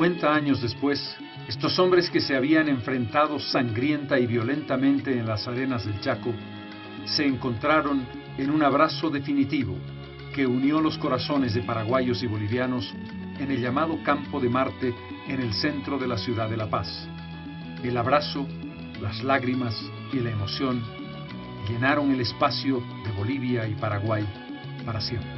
50 años después, estos hombres que se habían enfrentado sangrienta y violentamente en las arenas del Chaco, se encontraron en un abrazo definitivo que unió los corazones de paraguayos y bolivianos en el llamado Campo de Marte en el centro de la ciudad de La Paz. El abrazo, las lágrimas y la emoción llenaron el espacio de Bolivia y Paraguay para siempre.